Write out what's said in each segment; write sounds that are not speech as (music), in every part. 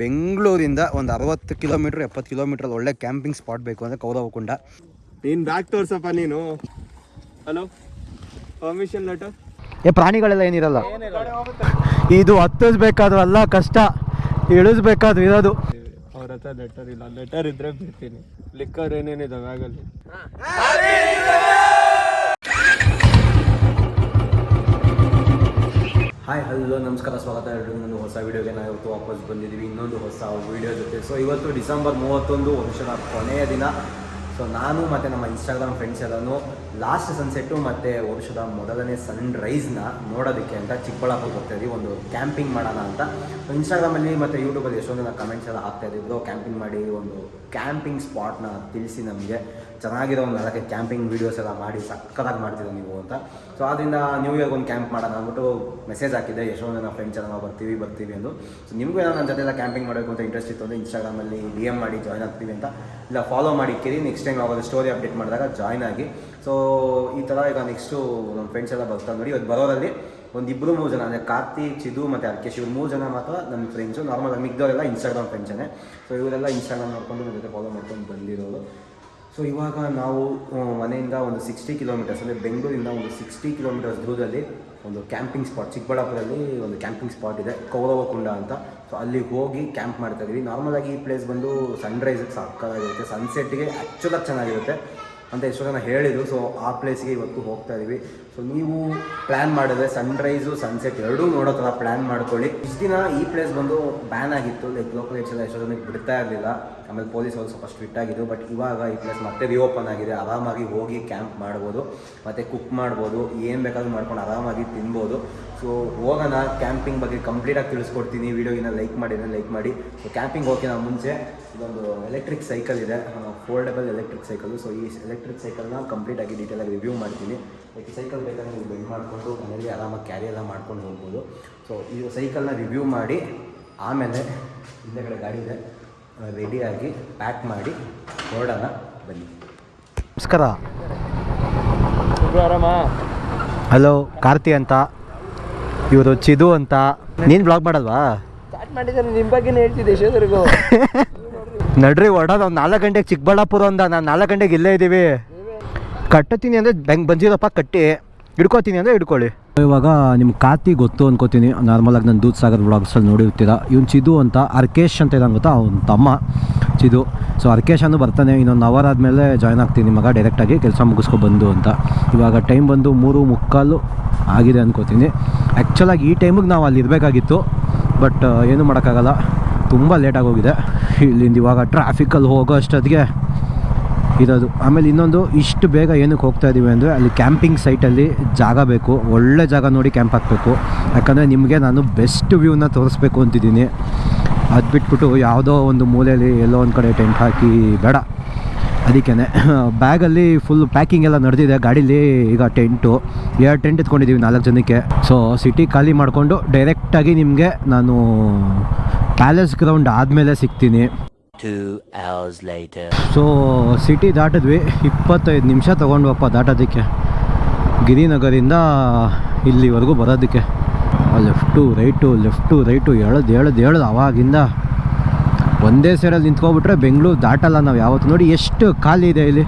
ಬೆಂಗಳೂರಿಂದ ಒಂದು ಅರವತ್ತು ಕಿಲೋಮೀಟ್ರ್ ಎಪ್ಪತ್ತು ಕಿಲೋಮೀಟರ್ ಒಳ್ಳೆ ಕ್ಯಾಂಪಿಂಗ್ ಸ್ಪಾಟ್ ಬೇಕು ಅಂದರೆ ಕೌರವಕುಂಡ ನೀನ್ ಬ್ಯಾಕ್ ತೋರ್ಸಪ್ಪ ನೀನು. ಹಲೋ ಪರ್ಮಿಷನ್ ಲೆಟರ್ ಏ ಪ್ರಾಣಿಗಳೆಲ್ಲ ಏನಿರಲ್ಲ. ಇದು ಹತ್ತಿಸ್ಬೇಕಾದ್ರಲ್ಲ ಕಷ್ಟ. ಇಳಿಸ್ಬೇಕಾದ್ರು ಇರೋದು. ಅವ್ರ ಹತ್ರ ಲೆಟರ್ ಇಲ್ಲ. ಲೆಟರ್ ಇದ್ರೆ ಬಿಡ್ತೀನಿ. ಲಿಕ್ಕರ್ ಏನೇನಿದೆ ಬ್ಯಾಗಲ್ಲಿ ಹಾಯ್ ಹಲೋ ನಮಸ್ಕಾರ, ಸ್ವಾಗತ ಹೇಳಿ ನಾನು ಹೊಸ ವೀಡಿಯೋಗೆ ನಾವು ಇವತ್ತು ವಾಪಸ್ ಬಂದಿದ್ದೀವಿ. ಇನ್ನೊಂದು ಹೊಸ ವೀಡಿಯೋ ಜೊತೆ. ಸೊ ಇವತ್ತು ಡಿಸೆಂಬರ್ ಮೂವತ್ತೊಂದು, ವರ್ಷದ ಕೊನೆಯ ದಿನ. ಸೊ ನಾನು ಮತ್ತು ನಮ್ಮ ಇನ್ಸ್ಟಾಗ್ರಾಮ್ ಫ್ರೆಂಡ್ಸ್ ಎಲ್ಲನೂ ಲಾಸ್ಟ್ ಸನ್ಸೆಟ್ಟು ಮತ್ತು ವರ್ಷದ ಮೊದಲನೇ ಸನ್ ರೈಸ್ನ ನೋಡೋದಕ್ಕೆ ಅಂತ ಚಿಕ್ಕಬಳ್ಳಾಪುರಕ್ಕೆ ಹೋಗ್ತಾ ಇದ್ದೀವಿ ಒಂದು ಕ್ಯಾಂಪಿಂಗ್ ಮಾಡೋಣ ಅಂತ. ಇನ್ಸ್ಟಾಗ್ರಾಮಲ್ಲಿ ಮತ್ತು ಯೂಟ್ಯೂಬಲ್ಲಿ ಎಷ್ಟೊಂದು ಜನ ಕಮೆಂಟ್ಸ್ ಎಲ್ಲ ಇದ್ದಿದ್ದು ಕ್ಯಾಂಪಿಂಗ್ ಮಾಡಿ, ಒಂದು ಕ್ಯಾಂಪಿಂಗ್ ಸ್ಪಾಟ್ನ ತಿಳಿಸಿ ನಮಗೆ. ಚೆನ್ನಾಗಿರೋ ಒಂದು ಅದಕ್ಕೆ ಕ್ಯಾಂಪಿಂಗ್ ವೀಡಿಯೋಸ್ ಎಲ್ಲ ಮಾಡಿ, ಸಕ್ಕತ್ತಾಗಿ ಮಾಡ್ತಿದ್ರು ನೀವು ಅಂತ. ಸೊ ಆದ್ದರಿಂದ ನ್ಯೂ ಇಯರ್ಗೆ ಒಂದು ಕ್ಯಾಂಪ್ ಮಾಡೋಣ ಅಂದ್ಬಿಟ್ಟು ಮೆಸೇಜ್ ಹಾಕಿದ್ದೆ. ಎಷ್ಟೊಂದು ಜನ ಫ್ರೆಂಡ್ಸ್ ಎಲ್ಲ, ಬರ್ತೀವಿ ಬರ್ತೀವಿ ಅಂದು ಸೊ ನಿಮಗೂ ಏನೋ ನನ್ನ ಜೊತೆ ಎಲ್ಲ ಕ್ಯಾಂಪಿಂಗ್ ಮಾಡಬೇಕು ಅಂತ ಇಂಟ್ರೆಸ್ಟ್ ಇತ್ತು ಅಂದರೆ ಇನ್ಸ್ಟಾಗ್ರಾಮಲ್ಲಿ ಡಿ ಎಂ ಮಾಡಿ ಜಾಯ್ನ್ ಆಗ್ತೀವಿ ಅಂತ. ಇಲ್ಲ ಫಾಲೋ ಮಾಡಿ ಕೇಳಿ. ನೆಕ್ಸ್ಟ್ ಟೈಮ್ ಯಾವಾಗ ಸ್ಟೋರಿ ಅಪ್ಡೇಟ್ ಮಾಡಿದಾಗ ಜಾಯ್ನ್ ಆಗಿ. ಸೊ ಈ ಥರ ಈಗ ನೆಕ್ಸ್ಟು ನಮ್ಮ ಫ್ರೆಂಡ್ಸ್ ಎಲ್ಲ ಬರ್ತಾರೆ ನೋಡಿ. ಇವತ್ತು ಬರೋರಲ್ಲಿ ಒಂದು ಇಬ್ಬರು ಮೂರು ಜನ, ಅಂದರೆ ಕಾರ್ತಿಕ್, ಚಿದು ಮತ್ತು ಅರ್ಕೇಶ್ ಇವ್ರು ಮೂರು ಜನ ಮಾತ್ರ ನಮ್ಮ ಫ್ರೆಂಡ್ಸು ನಾರ್ಮಲ್ ಮಿಗ್ದವರೆಲ್ಲ ಇನ್ಸ್ಟಾಗ್ರಾಮ್ ಫ್ರೆಂಡ್ಸೇ ಸೊ ಇವರೆಲ್ಲ ಇನ್ಸ್ಟಾಗ್ರಾಮ್ ನೋಡ್ಕೊಂಡು ಜೊತೆ ಫಾಲೋ ಮಾಡ್ಕೊಂಡು ಬಂದಿರೋರು. ಸೊ ಇವಾಗ ನಾವು ಮನೆಯಿಂದ ಒಂದು ಸಿಕ್ಸ್ಟಿ ಕಿಲೋಮೀಟರ್ಸ್ ಅಂದರೆ ಬೆಂಗಳೂರಿಂದ ಒಂದು ಸಿಕ್ಸ್ಟಿ ಕಿಲೋಮೀಟರ್ಸ್ ದೂರದಲ್ಲಿ ಒಂದು ಕ್ಯಾಂಪಿಂಗ್ ಸ್ಪಾಟ್ ಚಿಕ್ಕಬಳ್ಳಾಪುರಲ್ಲಿ ಒಂದು ಕ್ಯಾಂಪಿಂಗ್ ಸ್ಪಾಟ್ ಇದೆ, ಕೌರವ ಕುಂಡ ಅಂತ. ಸೊ ಅಲ್ಲಿ ಹೋಗಿ ಕ್ಯಾಂಪ್ ಮಾಡ್ತಾ ಇದ್ದೀವಿ ನಾರ್ಮಲಾಗಿ ಈ ಪ್ಲೇಸ್ ಬಂದು ಸನ್ರೈಸಿಗೆ ಸಕ್ಕತ್ತಾಗಿರುತ್ತೆ ಸನ್ಸೆಟ್ಗೆ ಆ್ಯಕ್ಚುಲಾಗಿ ಚೆನ್ನಾಗಿರುತ್ತೆ ಅಂತ ಎಷ್ಟೋ ಜನ ಹೇಳಿದರು. ಸೊ ಆ ಪ್ಲೇಸ್ಗೆ ಇವತ್ತು ಹೋಗ್ತಾ ಇದೀವಿ. ಸೊ ನೀವು ಪ್ಲ್ಯಾನ್ ಮಾಡಿದ್ರೆ ಸನ್ರೈಸು ಸನ್ಸೆಟ್ ಎರಡೂ ನೋಡೋ ಥರ ಪ್ಲ್ಯಾನ್ ಮಾಡ್ಕೊಳ್ಳಿ. ಇಷ್ಟು ದಿನ ಈ ಪ್ಲೇಸ್ ಬಂದು ಬ್ಯಾನ್ ಆಗಿತ್ತು. ಲೈಕ್ ಲೋಕಲ್ ಎಲ್ಲ ಎಷ್ಟೋ ಜನಕ್ಕೆ ಬಿಡ್ತಾ ಇರಲಿಲ್ಲ. ಆಮೇಲೆ ಪೊಲೀಸ್ ಅವರು ಸ್ವಲ್ಪ ಸ್ಟ್ರಿಕ್ಟ್ ಆಗಿದ್ದು ಬಟ್ ಇವಾಗ ಈ ಪ್ಲೇಸ್ ಮತ್ತೆ ರಿಓಪನ್ ಆಗಿದೆ. ಆರಾಮಾಗಿ ಹೋಗಿ ಕ್ಯಾಂಪ್ ಮಾಡ್ಬೋದು. ಮತ್ತು ಕುಕ್ ಮಾಡ್ಬೋದು. ಏನು ಬೇಕಾದ್ರೂ ಮಾಡ್ಕೊಂಡು ಆರಾಮಾಗಿ ತಿನ್ಬೋದು. ಸೊ ಹೋಗೋಣ. ಕ್ಯಾಂಪಿಂಗ್ ಬಗ್ಗೆ ಕಂಪ್ಲೀಟಾಗಿ ತಿಳಿಸ್ಕೊಡ್ತೀನಿ. ವೀಡಿಯೋಗಿನ ಲೈಕ್ ಮಾಡಿದ್ರೆ ಲೈಕ್ ಮಾಡಿ. ಸೊ ಕ್ಯಾಂಪಿಂಗ್ ನಾವು ಮುಂಚೆ. ಇದೊಂದು ಎಲೆಕ್ಟ್ರಿಕ್ ಸೈಕಲ್ ಇದೆ. ಫೋಲ್ಡಬಲ್ ಎಲೆಕ್ಟ್ರಿಕ್ ಸೈಕಲು ಸೊ ಈ ಎಲೆಕ್ಟ್ರಿಕ್ ಸೈಕಲ್ನ ಕಂಪ್ಲೀಟಾಗಿ ಡೀಟೇಲಾಗಿ ರಿವ್ಯೂ ಮಾಡ್ತೀನಿ. ಲೈಕ್ ಸೈಕಲ್ ಬೇಕಾದ್ರೆ ನೀವು ಬೆಂಡ್ ಮಾಡಿಕೊಂಡು ಮನೇಲಿ ಆರಾಮಾಗಿ ಕ್ಯಾರಿ ಎಲ್ಲ ಮಾಡ್ಕೊಂಡು ಹೋಗ್ಬೋದು. ಸೊ ಈ ಸೈಕಲ್ನ ರಿವ್ಯೂ ಮಾಡಿ ಆಮೇಲೆ ಹಿಂದೆಗಡೆ ಗಾಡಿ ಇದೆ. ರೆಡಿಯಾಗಿ ಪ್ಯಾಕ್ ಮಾಡಿ ಹೊರಡೋಣ ಬನ್ನಿ. ನಮಸ್ಕಾರ. ಆರಾಮ ಹಲೋ ಕಾರ್ತಿ ಅಂತ. ಇವರು ಚಿದು ಅಂತ. ನೀನು ಬ್ಲಾಗ್ ಮಾಡಲ್ವಾ? ಸ್ಟಾರ್ಟ್ ಮಾಡಿದ್ದಾರೆ ನಿಮ್ಮ ಬಗ್ಗೆನೇ ಹೇಳ್ತಿದ್ದೆ ಎಷ್ಟೊತ್ತರೆಗೂ (laughs) ನಡ್ರಿ ಹೊಡೋದು ಒಂದು ನಾಲ್ಕು ಗಂಟೆಗೆ ಚಿಕ್ಕಬಳ್ಳಾಪುರ ಅಂದ ನಾನು ನಾಲ್ಕು ಗಂಟೆಗೆ ಇಲ್ಲೇ ಇದ್ದೀವಿ ಕಟ್ಟತೀನಿ ಅಂದರೆ ಬೆಂಗ್ ಬಂದಿರಪ್ಪ, ಕಟ್ಟಿ. ಹಿಡ್ಕೋತೀನಿ ಅಂದರೆ ಹಿಡ್ಕೊಳ್ಳಿ. ಇವಾಗ ನಿಮ್ಗೆ ಕಾತಿ ಗೊತ್ತು ಅನ್ಕೋತೀನಿ. ನಾರ್ಮಲಾಗಿ ನಾನು ದೂದ್ ಸಾಗರ್ ಬ್ಲಾಗ್ಸಲ್ಲಿ ನೋಡಿರ್ತೀರಾ. ಇವ್ನು ಚಿದು ಅಂತ ಅರ್ಕೇಶ್ ಅಂತ ಇದಂಗೆ ಗೊತ್ತಾ? ಅವ್ನ ತಮ್ಮ ಚಿದು. ಸೊ ಅರ್ಕೇಶ್ ಅನ್ನು ಬರ್ತಾನೆ. ಇನ್ನೊಂದು ಅವರ್ ಆದಮೇಲೆ ಜಾಯ್ನ್ ಆಗ್ತೀನಿ ಮಗ ಡೈರೆಕ್ಟಾಗಿ ಕೆಲಸ ಮುಗಿಸ್ಕೊ ಬಂದು ಅಂತ. ಇವಾಗ ಟೈಮ್ ಬಂದು ಮೂರು ಮುಕ್ಕಾಲು ಆಗಿದೆ ಅನ್ಕೋತೀನಿ. ಆ್ಯಕ್ಚುಲಾಗಿ ಈ ಟೈಮಿಗೆ ನಾವು ಅಲ್ಲಿ ಇರಬೇಕಾಗಿತ್ತು. ಬಟ್ ಏನು ಮಾಡೋಕ್ಕಾಗಲ್ಲ. ತುಂಬ ಲೇಟಾಗಿ ಹೋಗಿದೆ ಇಲ್ಲಿಂದ ಇವಾಗ ಟ್ರಾಫಿಕಲ್ಲಿ ಹೋಗೋ ಅಷ್ಟೊತ್ತಿಗೆ ಇರೋದು. ಆಮೇಲೆ ಇನ್ನೊಂದು, ಇಷ್ಟು ಬೇಗ ಏನಕ್ಕೆ ಹೋಗ್ತಾ ಇದ್ದೀವಿ ಅಂದರೆ ಅಲ್ಲಿ ಕ್ಯಾಂಪಿಂಗ್ ಸೈಟಲ್ಲಿ ಜಾಗ ಬೇಕು. ಒಳ್ಳೆ ಜಾಗ ನೋಡಿ ಕ್ಯಾಂಪ್ ಹಾಕಬೇಕು. ಯಾಕಂದರೆ ನಿಮಗೆ ನಾನು ಬೆಸ್ಟ್ ವ್ಯೂನ ತೋರಿಸ್ಬೇಕು ಅಂತಿದ್ದೀನಿ. ಅದು ಬಿಟ್ಬಿಟ್ಟು ಯಾವುದೋ ಒಂದು ಮೂಲೆಯಲ್ಲಿ ಎಲ್ಲೋ ಒಂದು ಕಡೆ ಟೆಂಟ್ ಹಾಕಿ ಬೇಡ. ಅದಕ್ಕೇ ಬ್ಯಾಗಲ್ಲಿ ಫುಲ್ ಪ್ಯಾಕಿಂಗ್ ಎಲ್ಲ ನಡೆದಿದೆ. ಗಾಡೀಲಿ ಈಗ ಟೆಂಟು ಎರಡು ಟೆಂಟ್ ಎತ್ಕೊಂಡಿದ್ದೀವಿ ನಾಲ್ಕು ಜನಕ್ಕೆ. ಸೊ ಸಿಟಿ ಖಾಲಿ ಮಾಡಿಕೊಂಡು ಡೈರೆಕ್ಟಾಗಿ ನಿಮಗೆ ನಾನು ಪ್ಯಾಲೇಸ್ ಗ್ರೌಂಡ್ ಆದಮೇಲೆ ಸಿಗ್ತೀನಿ. Two hours later. So city ದಾಟಿದ್ವಿ. ಇಪ್ಪತ್ತೈದು ನಿಮಿಷ ತೊಗೊಂಡ್ವಪ್ಪ ದಾಟೋದಕ್ಕೆ. ಗಿರಿನಗರಿಂದ ಇಲ್ಲಿವರೆಗೂ ಬರೋದಕ್ಕೆ. ಲೆಫ್ಟು ರೈಟು ಲೆಫ್ಟು ರೈಟು ಎಳ್ದು ಎಳ್ದು ಎಳ್ದು ಅವಾಗಿಂದ ಒಂದೇ ಸೈಡಲ್ಲಿ ನಿಂತ್ಕೊಬಿಟ್ರೆ ಬೆಂಗಳೂರು ದಾಟಲ್ಲ ನಾವು ಯಾವತ್ತು. ನೋಡಿ ಎಷ್ಟು ಖಾಲಿ ಇದೆ ಇಲ್ಲಿ.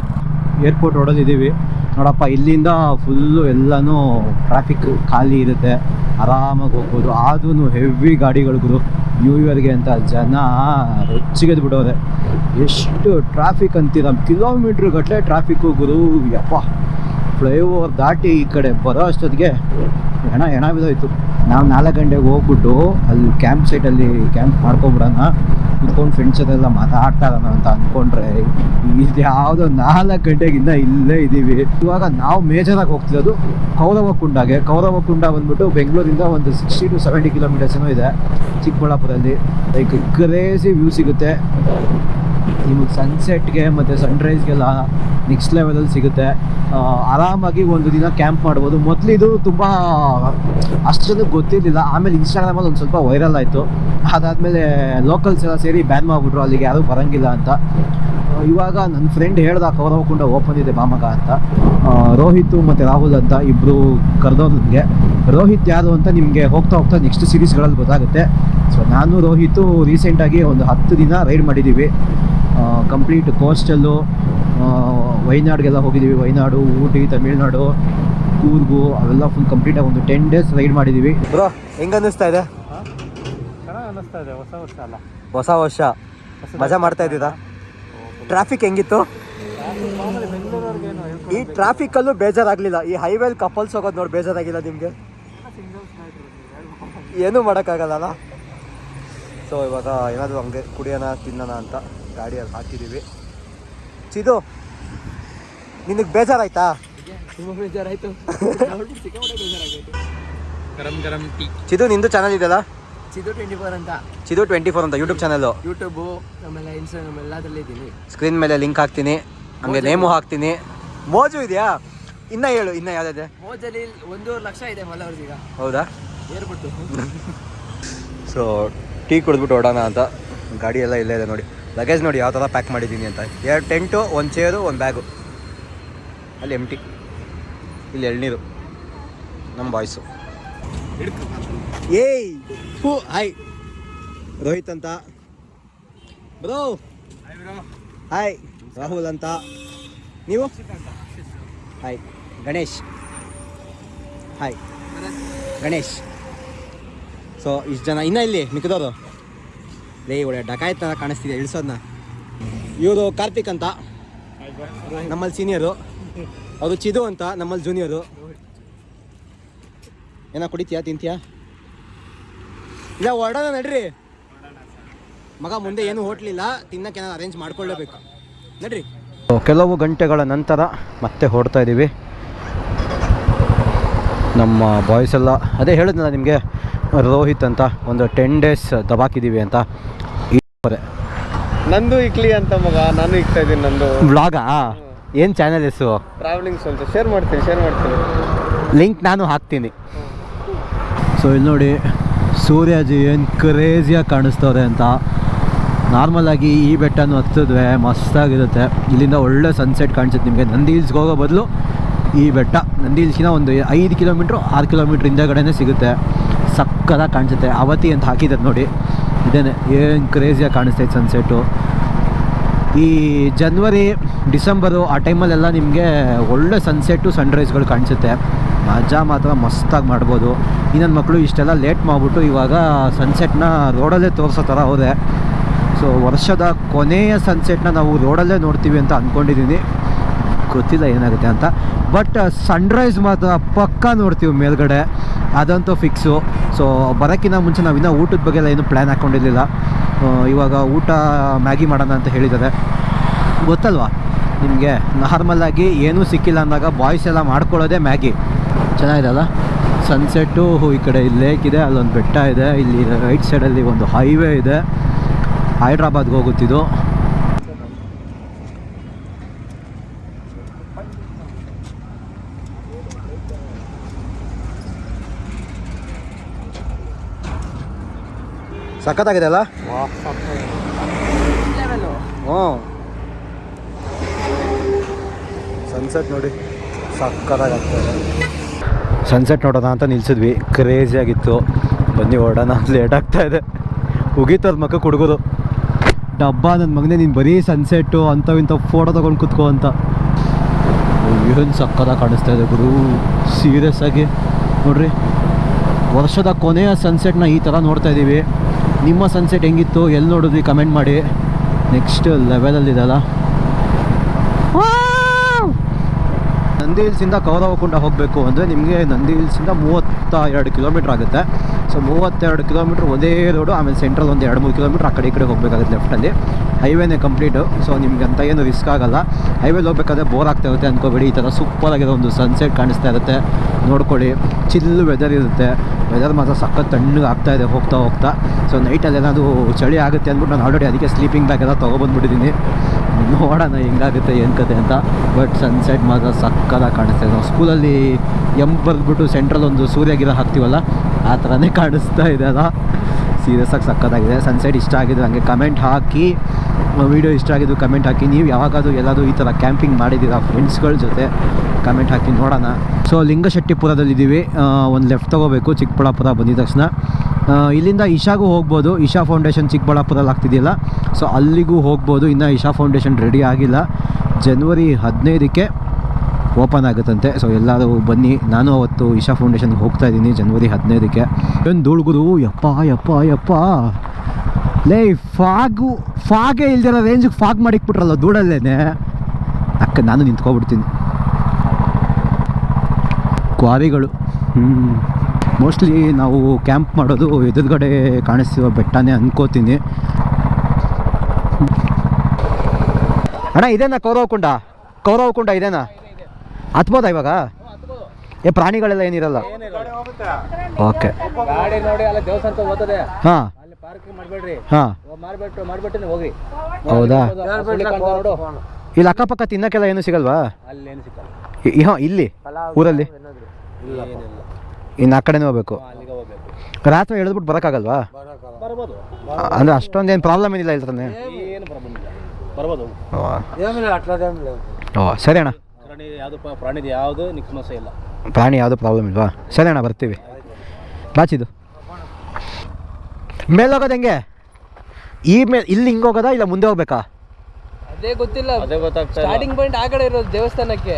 ಏರ್ಪೋರ್ಟ್ ರೋಡಲ್ಲಿದ್ದೀವಿ ನೋಡಪ್ಪ, ಇಲ್ಲಿಂದ ಫುಲ್ಲು ಎಲ್ಲನೂ ಟ್ರಾಫಿಕ್ ಖಾಲಿ ಇರುತ್ತೆ. ಆರಾಮಾಗಿ ಹೋಗ್ಬೋದು. ಆದ್ರೂ ಹೆವಿ ಗಾಡಿಗಳಿಗೂ ನ್ಯೂ ಇಯರ್ಗೆ ಅಂತ ಜನ ರೊಚ್ಚಿಗೆದ್ ಬಿಡೋದೆ ಎಷ್ಟು ಟ್ರಾಫಿಕ್ ಅಂತೀರ? ಕಿಲೋಮೀಟ್ರ್ ಗಟ್ಟಲೆ ಟ್ರಾಫಿಕ್ ಗುರು. ಯಪ್ಪ. ಫ್ಲೈಓವರ್ ದಾಟಿ ಈ ಕಡೆ ಬರೋ ಅಷ್ಟೊತ್ತಿಗೆ ಹೆಣ ಹೆಣ ಬಿದ್ದೋಯ್ತು. ನಾವು ನಾಲ್ಕು ಗಂಟೆಗೆ ಹೋಗ್ಬಿಟ್ಟು ಅಲ್ಲಿ ಕ್ಯಾಂಪ್ ಸೈಟಲ್ಲಿ ಕ್ಯಾಂಪ್ ಮಾಡ್ಕೊಬಿಡೋಣ, ಕುತ್ಕೊಂಡು ಫ್ರೆಂಡ್ಸ್ ಜೊತೆಲ್ಲ ಮಾತಾಡ್ತಾ ಅಂತ ಅಂದ್ಕೊಂಡ್ರೆ ಇದು ಯಾವುದೋ ನಾಲ್ಕು ಗಂಟೆಗಿಂತ ಇಲ್ಲೇ ಇದ್ದೀವಿ ಇವಾಗ ನಾವು ಮೇಜರಾಗಿ ಹೋಗ್ತಿರೋದು ಕೌರವಕುಂಡಗೆ ಕೌರವಕುಂಡ ಬಂದ್ಬಿಟ್ಟು ಬೆಂಗಳೂರಿಂದ ಒಂದು ಸಿಕ್ಸ್ಟಿ ಟು ಸೆವೆಂಟಿ ಕಿಲೋಮೀಟರ್ಸ್ ಏನೋ ಇದೆ ಚಿಕ್ಕಬಳ್ಳಾಪುರಲ್ಲಿ. ಲೈಕ್ ಕ್ರೇಸಿ ವ್ಯೂ ಸಿಗುತ್ತೆ. ನಿಮಗೆ ಸನ್ಸೆಟ್ಗೆ ಮತ್ತು ಸನ್ರೈಸ್ಗೆಲ್ಲ ನೆಕ್ಸ್ಟ್ ಲೆವೆಲಲ್ಲಿ ಸಿಗುತ್ತೆ. ಆರಾಮಾಗಿ ಒಂದು ದಿನ ಕ್ಯಾಂಪ್ ಮಾಡ್ಬೋದು. ಮೊದಲು ಇದು ತುಂಬ ಅಷ್ಟು ಗೊತ್ತಿರಲಿಲ್ಲ. ಆಮೇಲೆ ಇನ್ಸ್ಟಾಗ್ರಾಮಲ್ಲಿ ಒಂದು ಸ್ವಲ್ಪ ವೈರಲ್ ಆಯಿತು. ಅದಾದಮೇಲೆ ಲೋಕಲ್ಸ್ ಎಲ್ಲ ಸೇರಿ ಬ್ಯಾನ್ ಮಾಡಿಬಿಟ್ರು. ಅಲ್ಲಿಗೆ ಯಾರು ಬರೋಂಗಿಲ್ಲ ಅಂತ. ಇವಾಗ ನನ್ನ ಫ್ರೆಂಡ್ ಹೇಳ್ದ ಕೌರವಕುಂಡ ಓಪನ್ ಇದೆ ಬಾಮಗ ಅಂತ. ರೋಹಿತ್ ಮತ್ತು ರಾಹುಲ್ ಅಂತ ಇಬ್ಬರು ಕರೆದವ್ರು ನನಗೆ ರೋಹಿತ್ ಯಾರು ಅಂತ ನಿಮಗೆ ಹೋಗ್ತಾ ಹೋಗ್ತಾ ನೆಕ್ಸ್ಟ್ ಸೀರೀಸ್ಗಳಲ್ಲಿ ಗೊತ್ತಾಗುತ್ತೆ. ಸೊ ನಾನು, ರೋಹಿತು ರೀಸೆಂಟಾಗಿ ಒಂದು ಹತ್ತು ದಿನ ರೈಡ್ ಮಾಡಿದ್ದೀವಿ ಕಂಪ್ಲೀಟ್ ಕೋಸ್ಟಲ್ಲು ವೈನಾಡ್ಗೆಲ್ಲ ಹೋಗಿದ್ದೀವಿ. ವೈನಾಡು ಊಟಿ ತಮಿಳ್ನಾಡು ಕೂರ್ಗು ಅವೆಲ್ಲ ಫುಲ್ ಕಂಪ್ಲೀಟಾಗಿ ಒಂದು ಟೆನ್ ಡೇಸ್ ರೈಡ್ ಮಾಡಿದ್ದೀವಿ. ಬ್ರೋ ಹೆಂಗೆ ಅನ್ನಿಸ್ತಾ ಇದೆ ಅನ್ನಿಸ್ತಾ ಇದೆ. ಹೊಸ ವರ್ಷ ಅಲ್ಲ. ಹೊಸ ವರ್ಷ. ಮಜಾ ಮಾಡ್ತಾ ಇದ್ದೀರಾ? ಟ್ರಾಫಿಕ್ ಹೆಂಗಿತ್ತು? ಈ ಟ್ರಾಫಿಕ್ಕಲ್ಲೂ ಬೇಜಾರಾಗಲಿಲ್ಲ. ಈ ಹೈವೇಲ್ ಕಪಲ್ಸ್ ಹೋಗೋದು ನೋಡಿ ಬೇಜಾರಾಗಿಲ್ಲ ನಿಮಗೆ? ಏನೂ ಮಾಡೋಕ್ಕಾಗಲ್ಲ ಸೊ ಇವಾಗ ಏನಾದರೂ ಹಂಗೆ ಕುಡಿಯೋಣ ತಿನ್ನೋಣ ಅಂತ. ಗಾಡಿಯಲ್ಲಿ ಹಾಕಿದ್ದೀವಿ. ಚಿದು ನಿನಗೆ ಬೇಜಾರಾಯ್ತಾ? ತುಂಬ ಬೇಜಾರಾಯ್ತು. ಗರಂ ಗರಂ ಟೀ. ಚಿದು ನಿಂದು ಚಾನಲ್ ಇದೆಯಲ್ಲ? ಚಿದು ಟ್ವೆಂಟಿ ಫೋರ್ ಅಂತ. ಚಿದು ಟ್ವೆಂಟಿ ಫೋರ್ ಅಂತ ಯೂಟ್ಯೂಬ್ ಚಾನಲ್ಲು ಯೂಟ್ಯೂಬು ಆಮೇಲೆ ಇನ್ಸ್ಟಾಗ್ರಾಮ್ ಎಲ್ಲದರಲ್ಲಿ ಇದ್ದೀನಿ. ಸ್ಕ್ರೀನ್ ಮೇಲೆ ಲಿಂಕ್ ಹಾಕ್ತೀನಿ. ಹಂಗೆ ನೇಮು ಹಾಕ್ತೀನಿ. ಮೋಜು ಇದೆಯಾ? ಇನ್ನ ಹೇಳು ಇನ್ನ ಯಾವ್ದಿದೆ? ಮೋಜಲ್ಲಿ ಒಂದೂವರೆ ಲಕ್ಷ ಇದೆ ಫಾಲೋವರ್ಸ್ ಈಗ. ಹೌದಾ? ಏರ್ಬಿಟ್ಟು ಸೊ (laughs) ಟೀ ಕುಡಿದ್ಬಿಟ್ಟು ಓಡೋಣ ಅಂತ. ಗಾಡಿ ಎಲ್ಲ ಇಲ್ಲೇ ಇದೆ ನೋಡಿ. ಲಗೇಜ್ ನೋಡಿ ಯಾವ ಥರ ಪ್ಯಾಕ್ ಮಾಡಿದ್ದೀನಿ ಅಂತ. ಎರಡು ಟೆಂಟು ಒಂದು ಚೇರು ಒಂದು ಬ್ಯಾಗು ಅಲ್ಲಿ ಎಂ ಟಿ ಇಲ್ಲಿ ಎಳ್ನೀರು. ನಮ್ಮ ಬಾಯ್ಸು ಏಯ್! ಹೂ ಹಾಯ್ ರೋಹಿತ್ ಅಂತ. ಬ್ರೋ ಹಾಯ್ ರಾಹುಲ್ ಅಂತ. ನೀವು? Hi Ganesh. Hi Ganesh. So ಇಷ್ಟು ಜನ ಇನ್ನೂ ಇಲ್ಲಿ ಮಿಕ್ಕಿದವರು. ಲೇ ಒಳ್ಳೆ ಡಕಾಯತ್ ಥರ ಕಾಣಿಸ್ತಿದೆ ಇಳಿಸೋದನ್ನ ಇವರು ಕಾರ್ತಿಕ್ ಅಂತ. ನಮ್ಮಲ್ಲಿ ಸೀನಿಯರು ಅವರು ಚಿದು ಅಂತ, ನಮ್ಮಲ್ಲಿ ಜೂನಿಯರು ಏನೋ ಕುಡಿತೀಯಾ, ತಿಂತೀಯಾ? ಇಲ್ಲ, ಹೊರಡೋಣ ನಡ್ರಿ. ಮಗ ಮುಂದೆ ಏನು ಹೋಟ್ಲಿಲ್ಲ ತಿನ್ನಕ್ಕೆ ಏನಾದ್ರು ಅರೇಂಜ್ ಮಾಡ್ಕೊಳ್ಳೇಬೇಕು. ನಡ್ರಿ. ಕೆಲವು ಗಂಟೆಗಳ ನಂತರ ಮತ್ತೆ ಹೊರಡ್ತಾ ಇದ್ದೀವಿ ನಮ್ಮ ಬಾಯ್ಸ್ ಎಲ್ಲ ಅದೇ ಹೇಳಿದ್ನಲ್ಲ ನಿಮಗೆ ರೋಹಿತ್ ಅಂತ ಒಂದು ಟೆನ್ ಡೇಸ್ ದಬಾಕಿದ್ದೀವಿ ಅಂತ. ನಂದು ಇಕ್ಲಿ ಅಂತ ಮಗ ನಾನು ಇಕ್ತಾ ಇದ್ದೀನಿ ನಂದು. ವ್ಲಾಗಾ ಏನು ಚಾನಲ್ ಹೆಸರು? ಟ್ರಾವೆಲಿಂಗ್ ಸ್ವಲ್ಪ ಶೇರ್ ಮಾಡ್ತೀನಿ ಶೇರ್ ಮಾಡ್ತೀನಿ. ಲಿಂಕ್ ನಾನು ಹಾಕ್ತೀನಿ. ಸೊ ಇಲ್ಲಿ ನೋಡಿ ಸೂರ್ಯಾಜಿ ಏನು ಕ್ರೇಜಿಯಾಗಿ ಕಾಣಿಸ್ತವ್ರೆ ಅಂತ. ನಾರ್ಮಲಾಗಿ ಈ ಬೆಟ್ಟನೂ ಹತ್ತಿದ್ವೆ ಮಸ್ತಾಗಿರುತ್ತೆ ಇಲ್ಲಿಂದ ಒಳ್ಳೆ ಸನ್ಸೆಟ್ ಕಾಣಿಸುತ್ತೆ ನಿಮಗೆ. ನಂದಿ ಹಿಲ್ಸ್ಗೆ ಹೋಗೋ ಬದಲು ಈ ಬೆಟ್ಟ ನಂದಿ ಒಂದು ಐದು ಕಿಲೋಮೀಟ್ರು, ಆರು ಕಿಲೋಮೀಟ್ರ್ ಹಿಂದೆಗಡೆನೇ ಸಿಗುತ್ತೆ. ಸಕ್ಕದಾಗಿ ಕಾಣಿಸುತ್ತೆ. ಅವತಿ ಅಂತ ಹಾಕಿದ್ದಾರೆ ನೋಡಿ. ಇದೇನೆ, ಏನು ಕ್ರೇಜಿಯಾಗಿ ಕಾಣಿಸ್ತೈತೆ ಸನ್ಸೆಟ್ಟು ಈ ಜನ್ವರಿ ಡಿಸೆಂಬರು ಆ ಟೈಮಲ್ಲೆಲ್ಲ ನಿಮಗೆ ಒಳ್ಳೆ ಸನ್ಸೆಟ್ಟು ಸನ್ರೈಸ್ಗಳು ಕಾಣಿಸುತ್ತೆ. ಮಜಾ ಮಾತ್ರ ಮಸ್ತಾಗಿ ಮಾಡ್ಬೋದು. ಇನ್ನೊಂದು ಮಕ್ಕಳು ಇಷ್ಟೆಲ್ಲ ಲೇಟ್ ಮಾಡಿಬಿಟ್ಟು ಇವಾಗ ಸನ್ಸೆಟ್ನ ರೋಡಲ್ಲೇ ತೋರಿಸೋ ಥರ ಹೋದೆ ಸೊ ವರ್ಷದ ಕೊನೆಯ ಸನ್ಸೆಟ್ನ ನಾವು ರೋಡಲ್ಲೇ ನೋಡ್ತೀವಿ ಅಂತ ಅಂದ್ಕೊಂಡಿದ್ದೀನಿ ಗೊತ್ತಿಲ್ಲ ಏನಾಗುತ್ತೆ ಅಂತ. ಬಟ್ ಸನ್ರೈಸ್ ಮಾತ್ರ ಪಕ್ಕ ನೋಡ್ತೀವಿ ಮೇಲ್ಗಡೆ. ಅದಂತೂ ಫಿಕ್ಸು ಸೊ ಬರೋಕ್ಕಿಂತ ಮುಂಚೆ ನಾವು ಇನ್ನೂ ಊಟದ ಬಗ್ಗೆ ಎಲ್ಲ ಏನೂ ಪ್ಲ್ಯಾನ್ ಹಾಕ್ಕೊಂಡಿರಲಿಲ್ಲ ಇವಾಗ ಊಟ ಮ್ಯಾಗಿ ಮಾಡೋಣ ಅಂತ ಹೇಳಿದ್ದಾರೆ. ಗೊತ್ತಲ್ವಾ? ನಿಮಗೆ ನಾರ್ಮಲಾಗಿ ಏನೂ ಸಿಕ್ಕಿಲ್ಲ ಅಂದಾಗ ಬಾಯ್ಸ್ ಎಲ್ಲ ಮಾಡ್ಕೊಳ್ಳೋದೇ ಮ್ಯಾಗಿ. ಚೆನ್ನಾಗಿದೆಲ್ಲ ಸನ್ಸೆಟ್ಟು ಈ ಕಡೆ ಇಲ್ಲಿ ಲೇಕ್ ಇದೆ, ಅಲ್ಲೊಂದು ಬೆಟ್ಟ ಇದೆ, ಇಲ್ಲಿ ರೈಟ್ ಸೈಡಲ್ಲಿ ಒಂದು ಹೈವೇ ಇದೆ. ಹೈದ್ರಾಬಾದ್ಗೆ ಹೋಗುತ್ತಿದ್ದು. ಸಖತ್ತಾಗಿದೆ ಅಲ್ಲ ಹ್ಞೂ. ಸನ್ಸೆಟ್ ನೋಡಿ ಸಕ್ಕತ್ತಾಗ್ತದೆ ಸನ್ಸೆಟ್ ನೋಡೋಣ ಅಂತ ನಿಲ್ಸಿದ್ವಿ. ಕ್ರೇಜಿ ಆಗಿತ್ತು. ಬನ್ನಿ ಓಡೋಣ ಲೇಟ್ ಆಗ್ತಾ ಇದೆ. ಉಗೀತವ್ರ ಮಕ್ಕ ಹುಡುಗರು ಡಬ್ಬ ನನ್ನ ಮಗನೇ ನೀನು ಬರೀ ಸನ್ಸೆಟ್ಟು ಅಂಥವು ಇಂಥ ಫೋಟೋ ತೊಗೊಂಡು ಕೂತ್ಕೋ ಅಂತ. ಏನು ಸಕ್ಕತ್ತಾಗಿ ಕಾಣಿಸ್ತಾ ಇದೆ ಗುರು. ಸೀರಿಯಸ್ ಆಗಿ. ನೋಡ್ರಿ ವರ್ಷದ ಕೊನೆಯ ಸನ್ಸೆಟ್ನ ಈ ಥರ ನೋಡ್ತಾ ಇದ್ದೀವಿ ನಿಮ್ಮ ಸನ್ಸೆಟ್ ಹೆಂಗಿತ್ತು ಎಲ್ಲಿ ನೋಡಿದ್ವಿ ಕಮೆಂಟ್ ಮಾಡಿ. ನೆಕ್ಸ್ಟ್ ಲೆವೆಲಲ್ಲಿದೆಲ್ಲ ನಂದಿ ಹಿಲ್ಸಿಂದ ಕೌರವಕುಂಡ ಹೋಗಬೇಕು ಅಂದರೆ ನಿಮಗೆ ನಂದಿ ಹಿಲ್ಸಿಂದ ಮೂವತ್ತ ಎರಡು ಕಿಲೋಮೀಟ್ರ್ ಆಗುತ್ತೆ. ಸೊ ಸೊ ಮೂವತ್ತೆರಡು ಕಿಲೋಮೀಟ್ರ್ ಒಂದೇ ರೋಡು ಆಮೇಲೆ ಸೆಂಟ್ರಲ್ ಒಂದು ಎರಡು ಮೂರು ಕಿಲೋಮೀಟ್ರ್ ಆ ಕಡೆ ಈ ಕಡೆ ಹೋಗಬೇಕಾಗುತ್ತೆ ಲೆಫ್ಟಲ್ಲಿ ಹೈವೇನೇ ಕಂಪ್ಲೀಟು ಸೊ ನಿಮ್ಗೆ ಅಂತ ಏನು ರಿಸ್ಕ್ ಆಗಲ್ಲ. ಹೈವೇಲಿ ಹೋಗ್ಬೇಕಾದ್ರೆ ಬೋರ್ ಆಗ್ತಾ ಇರುತ್ತೆ ಅಂದ್ಕೋಬೇಡಿ ಈ ಥರ ಸೂಪರ್ ಆಗಿರೋ ಒಂದು ಸನ್ಸೆಟ್ ಕಾಣಿಸ್ತಾ ಇರುತ್ತೆ. ನೋಡ್ಕೊಳ್ಳಿ. ಚಿಲ್ಲು ವೆದರ್ ಇರುತ್ತೆ. ವೆದರ್ ಮಾತ್ರ ಸಖತ್ ತಣ್ಣಗೆ ಆಗ್ತಾ ಇದೆ ಹೋಗ್ತಾ ಹೋಗ್ತಾ. ಸೊ ನೈಟಲ್ಲಿ ಏನಾದರೂ ಚಳಿ ಆಗುತ್ತೆ ಅಂದ್ಬಿಟ್ಟು ನಾನು ಆಲ್ರೆಡಿ ಅದಕ್ಕೆ ಸ್ಲೀಪಿಂಗ್ ಬ್ಯಾಗ್ ಎಲ್ಲ ತೊಗೊಬಂದ್ಬಿಟ್ಟಿದ್ದೀನಿ. ನೋಡೋಣ ಹೆಂಗಾಗುತ್ತೆ, ಏನು ಕತೆ ಅಂತ. ಬಟ್ ಸನ್ಸೆಟ್ ಮಾತ್ರ ಸಕ್ಕದಾಗಿ ಕಾಣಿಸ್ತಾ ಇದೆ. ಸ್ಕೂಲಲ್ಲಿ ಎಂ ಬರೆದ್ಬಿಟ್ಟು ಸೆಂಟ್ರಲ್ ಒಂದು ಸೂರ್ಯಗಿರ ಹಾಕ್ತೀವಲ್ಲ, ಆ ಥರನೇ ಕಾಣಿಸ್ತಾ ಇದೆ ಅಲ್ಲ. ಸೀರಿಯಸ್ ಆಗಿ ಸಕ್ಕತ್ತಾಗಿದೆ. ಸನ್ಸೆಟ್ ಇಷ್ಟ ಆಗಿದ್ದು ಹಂಗೆ ಕಮೆಂಟ್ ಹಾಕಿ ವೀಡಿಯೋ ಇಷ್ಟ ಆಗಿದ್ದು ಕಮೆಂಟ್ ಹಾಕಿ. ನೀವು ಯಾವಾಗಾದರೂ ಎಲ್ಲಾದರೂ ಈ ಥರ ಕ್ಯಾಂಪಿಂಗ್ ಮಾಡಿದ್ದೀರಾ ಫ್ರೆಂಡ್ಸ್ಗಳ ಜೊತೆ ಕಮೆಂಟ್ ಹಾಕಿ ನೋಡೋಣ. ಸೊ ಲಿಂಗಶೆಟ್ಟಿಪುರದಲ್ಲಿದ್ದೀವಿ. ಒಂದು ಲೆಫ್ಟ್ ತೊಗೋಬೇಕು, ಚಿಕ್ಕಬಳ್ಳಾಪುರ ಬಂದಿದ ತಕ್ಷಣ. ಇಲ್ಲಿಂದ ಇಶಾಗೂ ಹೋಗ್ಬೋದು. ಇಶಾ ಫೌಂಡೇಶನ್ ಚಿಕ್ಕಬಳ್ಳಾಪುರಲ್ಲಿ ಆಗ್ತಿದೆಯಲ್ಲ? ಸೊ ಅಲ್ಲಿಗೂ ಹೋಗ್ಬೋದು. ಇನ್ನು ಇಶಾ ಫೌಂಡೇಶನ್ ರೆಡಿ ಆಗಿಲ್ಲ. ಜನವರಿ ಹದಿನೈದಕ್ಕೆ ಓಪನ್ ಆಗುತ್ತಂತೆ. ಸೊ ಎಲ್ಲರೂ ಬನ್ನಿ. ನಾನು ಅವತ್ತು ಇಶಾ ಫೌಂಡೇಶನ್ಗೆ ಹೋಗ್ತಾ ಇದ್ದೀನಿ ಜನವರಿ ಹದಿನೈದಕ್ಕೆ. ಏನು ಧೂಳ್ಗುರು? ಯಪ್ಪ ಯಪ್ಪ ಯಪ್ಪ. ಲೇ ಫಾಗು ಫಾಗೇ ಇಲ್ದಿರೋ ರೇಂಜಿಗೆ ಫಾಗ್ ಮಾಡಿಕ್ಬಿಟ್ರಲ್ಲ ಧೂಳಲ್ಲೇನೆ. ಅಕ್ಕ, ನಾನು ನಿಂತ್ಕೊಬಿಡ್ತೀನಿ. ಕ್ವಾರಿಗಳು. ಹ್ಞೂ ಮೋಸ್ಟ್ಲಿ ನಾವು ಕ್ಯಾಂಪ್ ಮಾಡೋದು ಎದುರುಗಡೆ ಕಾಣಿಸ್ತಿರೋ ಬೆಟ್ಟನೇ ಅನ್ಕೋತೀನಿ. ಅಣ್ಣ, ಇದೇನಾ ಕೌರವಕುಂಡ ಕೌರವಕುಂಡ ಇದೇನಾ? ಹತ್ಬೋದಾ ಇವಾಗ? ಏ ಪ್ರಾಣಿಗಳೆಲ್ಲ ಏನಿರಲ್ಲ. ಓಕೆ. ಗಾಡಿ ನೋಡಿ ಅಲ್ಲ ದೇವಸ್ಥಾನಕ್ಕೆ ಹೋಗ್ತದೆ. ಹಾಂ. ಅಲ್ಲಿ ಮಾಡಬೇಡ್ರಿ. ಹೌದಾ? ನೋಡು. ಇಲ್ಲಿ ಅಕ್ಕಪಕ್ಕ ತಿನ್ನಕ್ಕೆಲ್ಲ ಏನು ಸಿಗಲ್ವಾ? ಅಲ್ಲಿ ಏನು ಸಿಕ್ಕಲ್ಲ ಹಾಂ ಇಲ್ಲಿ? ಊರಲ್ಲಿ? ಇನ್ನು ಆ ಕಡೆನೇ ಹೋಗ್ಬೇಕು. ರಾತ್ರಿ ಎಳೆದ್ಬಿಟ್ಟು ಬರೋಕ್ಕಾಗಲ್ವಾ? ಅಂದ್ರೆ ಅಂದರೆ ಅಷ್ಟೊಂದೇನು ಪ್ರಾಬ್ಲಮ್ ಏನಿಲ್ಲ ಇಲ್ಲ. ತಾನೆ ಓ ಸರಿ ಅಣ್ಣ. ಪ್ರಾಣಿ ಯಾವುದು ಪ್ರಾಣಿದು ಯಾವುದು ಸಮಸ್ಯೆ ಇಲ್ಲ. ಪ್ರಾಣಿ ಯಾವುದು ಪ್ರಾಬ್ಲಮ್ ಇಲ್ವಾ? ಸರಿ ಅಣ್ಣ ಬರ್ತೀವಿ. ಬಾಚಿದು ಮೇಲೆ ಹೋಗೋದು ಹೆಂಗೆ? ಈ ಮೇಲೆ ಇಲ್ಲಿ ಹಿಂಗೆ ಹೋಗೋದಾ ಇಲ್ಲ ಮುಂದೆ ಹೋಗ್ಬೇಕಾ? ಅದೇ ಗೊತ್ತಿಲ್ಲ. ಅದೇ ಗೊತ್ತಾಗ್ತಾ ಇಲ್ಲ. ಸ್ಟಾರ್ಟಿಂಗ್ ಪಾಯಿಂಟ್ ಆ ಕಡೆ ಇರೋದು ದೇವಸ್ಥಾನಕ್ಕೆ.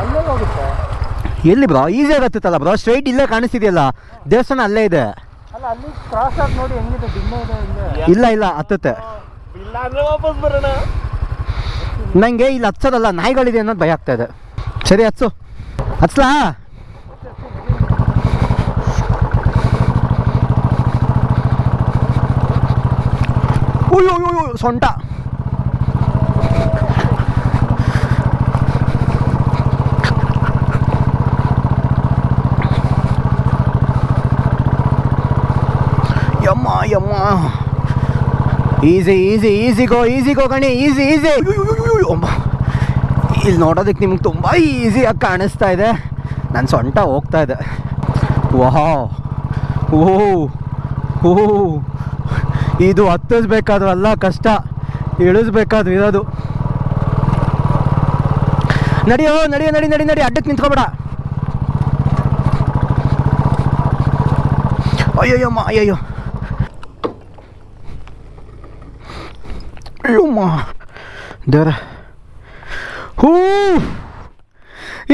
ಅಲ್ಲೇ ಹೋಗುತ್ತೆ. ಎಲ್ಲಿ ಬ್ರೋ ಈಸಿ ಆಗತ್ತಲ್ಲ ಬ್ರೋ ಸ್ಟ್ರೈಟ್ ಇಲ್ಲೇ ಕಾಣಿಸ್ತಿದೆಯಲ್ಲ. ದೇವಸ್ಥಾನ ಅಲ್ಲೇ ಇದೆ. ಅಲ್ಲ ಅಲ್ಲಿ ಕ್ರಾಸ್ ಆಗಿ ನೋಡಿ ಹೆಂಗಿದೆ? ದಿಮ್ಮ ಇದೆ ಹಿಂಗೆ? ಇಲ್ಲ ಇಲ್ಲ ಹತ್ತತ್ತೆ. ಇಲ್ಲ ಅಂದ್ರೆ ವಾಪಸ್ ಬರೋಣ. ನನಗೆ ಇಲ್ಲಿ ಹಚ್ಚೋದಲ್ಲ ನಾಯಿಗಳಿದೆ ಅನ್ನೋದು ಭಯ ಆಗ್ತಾ ಇದೆ. ಸರಿ, ಹಚ್ಚು. ಹಚ್ಲಾ? ಸೊಂಟ. ಯಮ್ಮ ಯಮ್ಮ. Easy easy easy go easy go Gani, easy easy. ಇಲ್ಲಿ ನೋಡೋದಕ್ಕೆ ನಿಮ್ಗೆ ತುಂಬ ಈಸಿಯಾಗಿ ಕಾಣಿಸ್ತಾ ಇದೆ. ನಾನು ಸೊಂಟ ಹೋಗ್ತಾ ಇದೆ. ವಾಹ್. ಓ ಓ ಇದು ಹತ್ತಿಸ್ಬೇಕಾದ್ರೂ ಅಲ್ಲ, ಕಷ್ಟ. ಇಳಿಸ್ಬೇಕಾದ್ರೂ ಇರೋದು. ನಡಿಯೋ ನಡಿಯೋ, ನಡಿ ನಡಿ ನಡಿ, ಅಡ್ಡಕ್ಕೆ ನಿಂತ್ಕೊಬೇಡ. ಅಯ್ಯಯ್ಯಮ್ಮ ಅಯ್ಯಯ್ಯೋ. ಅಯ್ಯಮ್ಮ ದೇವ್ರ. ಹೂ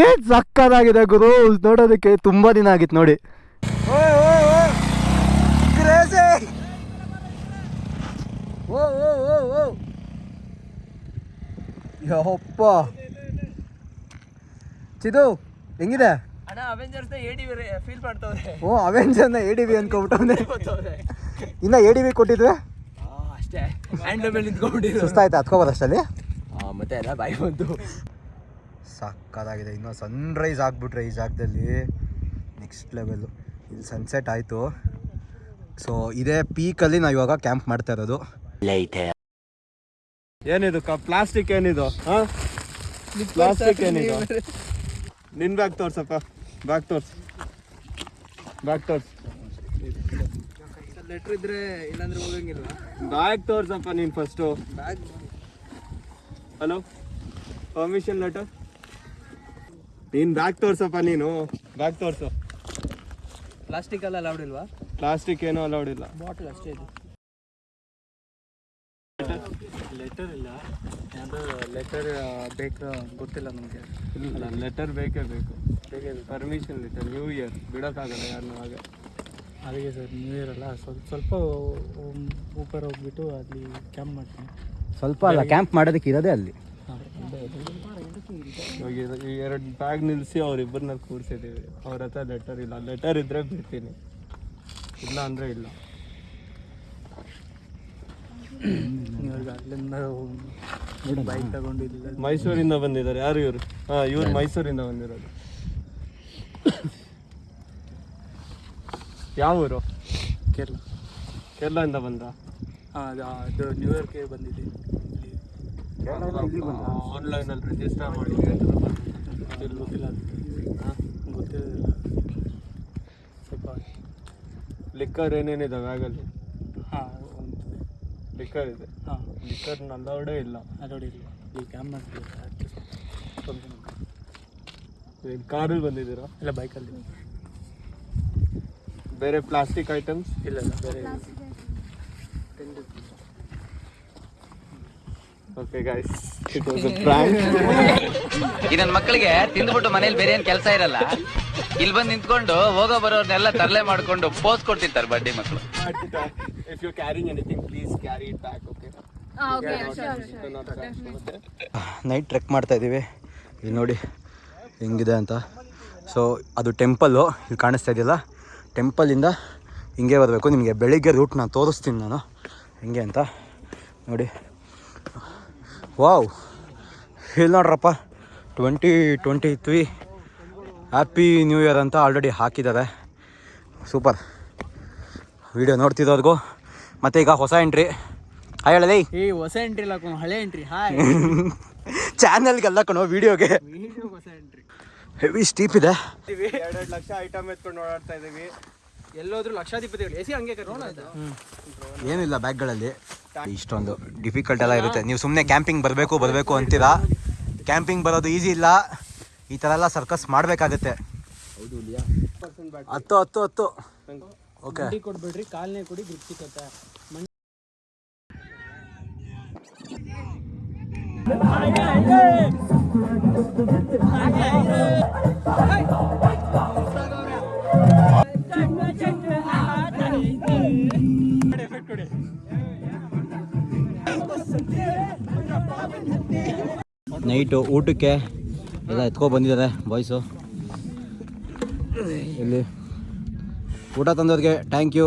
ಏನ್ ಸಕ್ಕದಾಗಿದೆ ಗುರು? ನೋಡೋದಕ್ಕೆ ತುಂಬಾ ದಿನ ಆಗಿತ್ತು ನೋಡಿ. ಯಪ್ಪ! ಚಿದು ಹೆಂಗಿದೆ? ಅಣ್ಣ ಅವೆಂಜರ್ಸ್ ಎಡಿ ಫೀಲ್ ಮಾಡ್ತವ್ರೆ. ಓ ಅವೆಂಜರ್ನ ಎ ಡಿ ಬಿ ಅನ್ಕೊಬಿಟ್ಟವನೆ. ಇನ್ನ ಎ ಡಿ ಬಿ ಕೊಟ್ಟಿದ್ವಿ? ಅಷ್ಟೇ. ಸುಸ್ತಾಯ್ತು? ಹತ್ಕೋಬೋದು ಅಷ್ಟಲ್ಲಿ ಮತ್ತೆ ಎಲ್ಲ ಬಾಯಿ ಬಂತು ಸಕ್ಕದಾಗಿದೆ ಇನ್ನೂ ಸನ್ರೈಸ್ ಆಗ್ಬಿಟ್ರೆ ಈ ಜಾಗದಲ್ಲಿ. ನೆಕ್ಸ್ಟ್ ಲೆವೆಲ್ಲು ಇಲ್ಲಿ ಸನ್ಸೆಟ್ ಆಯಿತು. ಸೊ ಇದೇ ಪೀಕಲ್ಲಿ ನಾವು ಇವಾಗ ಕ್ಯಾಂಪ್ ಮಾಡ್ತಾ ಇರೋದು. ಏನಿದು ಏನಿದು ಪ್ಲಾಸ್ಟಿಕ್ ಏನಿದು? ಹಾ? ಪ್ಲಾಸ್ಟಿಕ್ ಏನಿದು? ನಿನ್ ಬ್ಯಾಗ್ ತೋರ್ಸಪ್ಪ. ಬ್ಯಾಗ್ ತೋರ್ಸ್. ಬ್ಯಾಗ್ ತೋರ್ಸ್. ಲೆಟ್ರ್ ಇದ್ರೆ ಇಲ್ಲಾಂದ್ರೆ ಹೋಗಂಗಿಲ್ಲ ಬ್ಯಾಗ್ ತೋರ್ಸಪ್ಪ ನೀನ್ first bag hello permission letter ನೀನು ಬ್ಯಾಗ್ ತೋರ್ಸಪ್ಪ ನೀನು ಬ್ಯಾಗ್ ತೋರ್ಸು ಪ್ಲಾಸ್ಟಿಕ್ ಎಲ್ಲ ಅಲೌಡ್ ಇಲ್ವಾ ಪ್ಲಾಸ್ಟಿಕ್ ಏನೂ ಅಲೌಡ್ ಇಲ್ಲ ಬಾಟಲ್ ಅಷ್ಟೇ ಇದೆ ಲೆಟರ್ ಇಲ್ಲ ಲೆಟರ್ ಬೇಕು ಗೊತ್ತಿಲ್ಲ ನಮಗೆ ಇಲ್ಲ ಲೆಟರ್ ಬೇಕೇ ಬೇಕು ಬೇಕೇ ಪರ್ಮಿಷನ್ ಲೆಟರ್ ನ್ಯೂ ಇಯರ್ ಬಿಡೋಕ್ಕಾಗಲ್ಲ ಯಾರನ್ನೂ ಹಾಗೆ ಅದಕ್ಕೆ ಸರ್ ನ್ಯೂ ಇಯರ್ ಅಲ್ಲ ಸ್ವಲ್ಪ ಸ್ವಲ್ಪ ಊಪರ್ ಹೋಗ್ಬಿಟ್ಟು ಅಲ್ಲಿ ಕ್ಯಾಂಪ್ ಮಾಡ್ತೀನಿ ಸ್ವಲ್ಪ ಅಲ್ಲ ಕ್ಯಾಂಪ್ ಮಾಡೋದಕ್ಕೆ ಇರೋದೇ ಅಲ್ಲಿ. ಇವಾಗ ಇದು- ಈ ಎರಡು ಬ್ಯಾಗ್ ನಿಲ್ಲಿಸಿ ಅವ್ರಿಬ್ಬರನ್ನ ಕೂರಿಸಿದ್ದೀವಿ. ಅವ್ರ ಹತ್ರ ಲೆಟರ್ ಇಲ್ಲ. ಲೆಟರ್ ಇದ್ರೆ ಬಿಡ್ತೀನಿ. ಇಲ್ಲ ಅಂದರೆ ಇಲ್ಲ. ಬೈಕ್ ತಗೊಂಡಿಲ್ಲ ಮೈಸೂರಿಂದ ಬಂದಿದ್ದಾರೆ. ಯಾರು ಇವರು? ಹಾಂ ಇವ್ರು ಮೈಸೂರಿಂದ ಬಂದಿರೋದು. ಯಾವ ಊರು ಕೇರಳ. ಕೇರಳದಿಂದ ಬಂದ್ರ ಹಾಂ ಅದು ಅದು ನ್ಯೂ ಇಯರ್ಗೆ ಬಂದಿದೆ ಇಲ್ಲಿ ಆನ್ಲೈನಲ್ಲಿ ರಿಜಿಸ್ಟರ್ ಮಾಡಿ. ಗೊತ್ತಿಲ್ಲ. ಗೊತ್ತಿಲ್ಲ. ಗೊತ್ತಿರೋದಿಲ್ಲ ಸ್ವಲ್ಪ ಲಿಕ್ಕರ್ ಏನೇನಿದೆ ಬ್ಯಾಗಲ್ಲಿ ಹಾಂ ಲಿಕ್ಕರ್ ಇದೆ. ಹಾಂ. ಲಿಕ್ಕರ್ ನಲ್ಲೋಡೇ ಇಲ್ಲ. ಅಲ್ಲೋಡಿ ಇಲ್ಲ. ಈ ಕ್ಯಾಮ್ ಮಾಡ್ತಿದ್ದಾರೆ ಕಾರಲ್ಲಿ ಬಂದಿದ್ದೀರಾ? ಇಲ್ಲ ಬೈಕಲ್ಲಿ ಬೇರೆ ಪ್ಲಾಸ್ಟಿಕ್ ಐಟಮ್ಸ್ ಇಲ್ಲ ಇಲ್ಲ. ಬೇರೆ okay guys it was a prank ಈ ನನ್ನ ಮಕ್ಕಳಿಗೆ ತಿಂದ್ಬಿಟ್ಟು ಮನೇಲಿ ಬೇರೆ ಏನ್ ಕೆಲಸ ಇರಲ್ಲ. ಇಲ್ಲಿ ಬಂದು ನಿಂತ್ಕೊಂಡು ಹೋಗೋ ಬರೋರ್ನೆಲ್ಲ ತರಲೆ ಮಾಡ್ಕೊಂಡು ಪೋಸ್ ಕೊಡ್ತಿರ್ತಾರೆ ಬಡ್ಡಿ ಮಕ್ಕಳು if you carrying anything please carry it back okay night trek ಮಾಡ್ತಾ ಇದ್ದೀವಿ ಇಲ್ಲಿ ನೋಡಿ ಹೆಂಗಿದೆ ಅಂತ. ಸೊ ಅದು ಟೆಂಪಲ್ಲು ಇಲ್ಲಿ ಕಾಣಿಸ್ತಾ ಇದೆಯಲ್ಲ? ಟೆಂಪಲಿಂದ ಹಿಂಗೆ ಬರಬೇಕು. ನಿಮಗೆ ಬೆಳಿಗ್ಗೆ ರೂಟ್ ನಾನು ತೋರಿಸ್ತೀನಿ ನಾನು. ಹೆಂಗೆ ಅಂತ. ನೋಡಿ. ವಾವ್. ಇಲ್ಲಿ ನೋಡ್ರಪ್ಪ twenty twenty three happy new year ಅಂತ ಆಲ್ರೆಡಿ ಹಾಕಿದ್ದಾರೆ. ಸೂಪರ್ ವಿಡಿಯೋ ನೋಡ್ತಿದ್ದವ್ರಿಗೂ ಮತ್ತು ಈಗ ಹೊಸ ಎಂಟ್ರಿ ಹಾಯ್ ಹೇಳಲೇ ಈ ಹೊಸ ಎಂಟ್ರಿ ಇಲ್ಲ ಕಣೋ, ಹಳೆ ಎಂಟ್ರಿ ಹಾಯ್ ಚಾನಲ್ಗೆಲ್ಲ ಕಣೋ ವಿಡಿಯೋಗೆ ಹೊಸ ಎಂಟ್ರಿ ಹೆವಿ ಸ್ಟೀಪ್ ಇದೆ. ಎರಡೆರಡು ಲಕ್ಷ ಐಟಮ್ ಎತ್ಕೊಂಡು ಓಡಾಡ್ತಾ ಇದೀವಿ ಎಲ್ಲೋದ್ರು ಲಕ್ಷಾಧಿಪತಿಗಳು. ಎಸಿ ಹಂಗೆ ಕರೋಣ ಏನಿಲ್ಲ ಬ್ಯಾಗ್ಗಳಲ್ಲಿ ಇಷ್ಟೊಂದು ಡಿಫಿಕಲ್ಟ್ ಎಲ್ಲ ಇರುತ್ತೆ. ನೀವು ಸುಮ್ಮನೆ ಕ್ಯಾಂಪಿಂಗ್ ಬರಬೇಕು ಬರಬೇಕು ಅಂತೀರಾ? ಕ್ಯಾಂಪಿಂಗ್ ಬರೋದು ಈಸಿ ಇಲ್ಲ. ಈ ಥರ ಎಲ್ಲ ಸರ್ಕಸ್ ಮಾಡಬೇಕಾಗತ್ತೆ. ಹತ್ತು ಹತ್ತು ಹತ್ತು. ಓಕೆ ಕೊಡ್ಬೇಡ್ರಿ ಕಾಲನೇ ಕೊಡಿ ಗ್ರಿಪ್ ಸಿಕ್ಕತ್ತೆ ನೈಟು ಊಟಕ್ಕೆ ಎಲ್ಲ ಎತ್ಕೊ ಬಂದಿದ್ದಾರೆ ಬಾಯ್ಸು ಇಲ್ಲಿ ಊಟ ತಂದವ್ರಿಗೆ ಥ್ಯಾಂಕ್ ಯು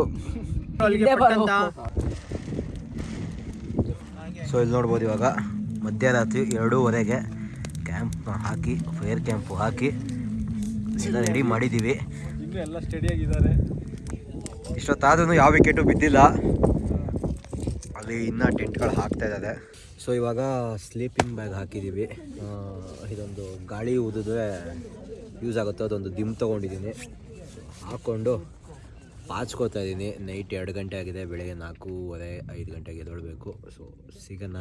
ಸೊ ಇಲ್ಲಿ ನೋಡ್ಬೋದು ಇವಾಗ ಮಧ್ಯರಾತ್ರಿ ಎರಡೂವರೆಗೆ ಕ್ಯಾಂಪ್ ಹಾಕಿ ಫೈರ್ ಕ್ಯಾಂಪ್ ಹಾಕಿ ಎಲ್ಲ ರೆಡಿ ಮಾಡಿದ್ದೀವಿ. ಎಲ್ಲ ಸ್ಟಡಿ ಆಗಿದ್ದಾರೆ. ಇಷ್ಟೊತ್ತಾದ್ರೂ ಯಾವ ವಿಕೆಟು ಬಿದ್ದಿಲ್ಲ. ಅಲ್ಲಿ ಇನ್ನೂ ಟೆಂಟ್ಗಳು ಹಾಕ್ತಾ ಇದ್ದಾರೆ ಸೊ ಇವಾಗ ಸ್ಲೀಪಿಂಗ್ ಬ್ಯಾಗ್ ಹಾಕಿದ್ದೀವಿ. ಇದೊಂದು ಗಾಳಿ ಊದಿದ್ರೆ ಯೂಸ್ ಆಗುತ್ತೆ. ಅದೊಂದು ದಿಮ್ ತೊಗೊಂಡಿದ್ದೀನಿ. ಹಾಕ್ಕೊಂಡು ಪಾಚ್ಕೋತಾ ಇದ್ದೀನಿ. ನೈಟ್ ಎರಡು ಗಂಟೆ ಆಗಿದೆ. ಬೆಳಗ್ಗೆ ನಾಲ್ಕೂವರೆ, ಐದು ಗಂಟೆಗೆ ಎದ್ದೇಳಬೇಕು. ಸೊ ಸಿಗೋಣ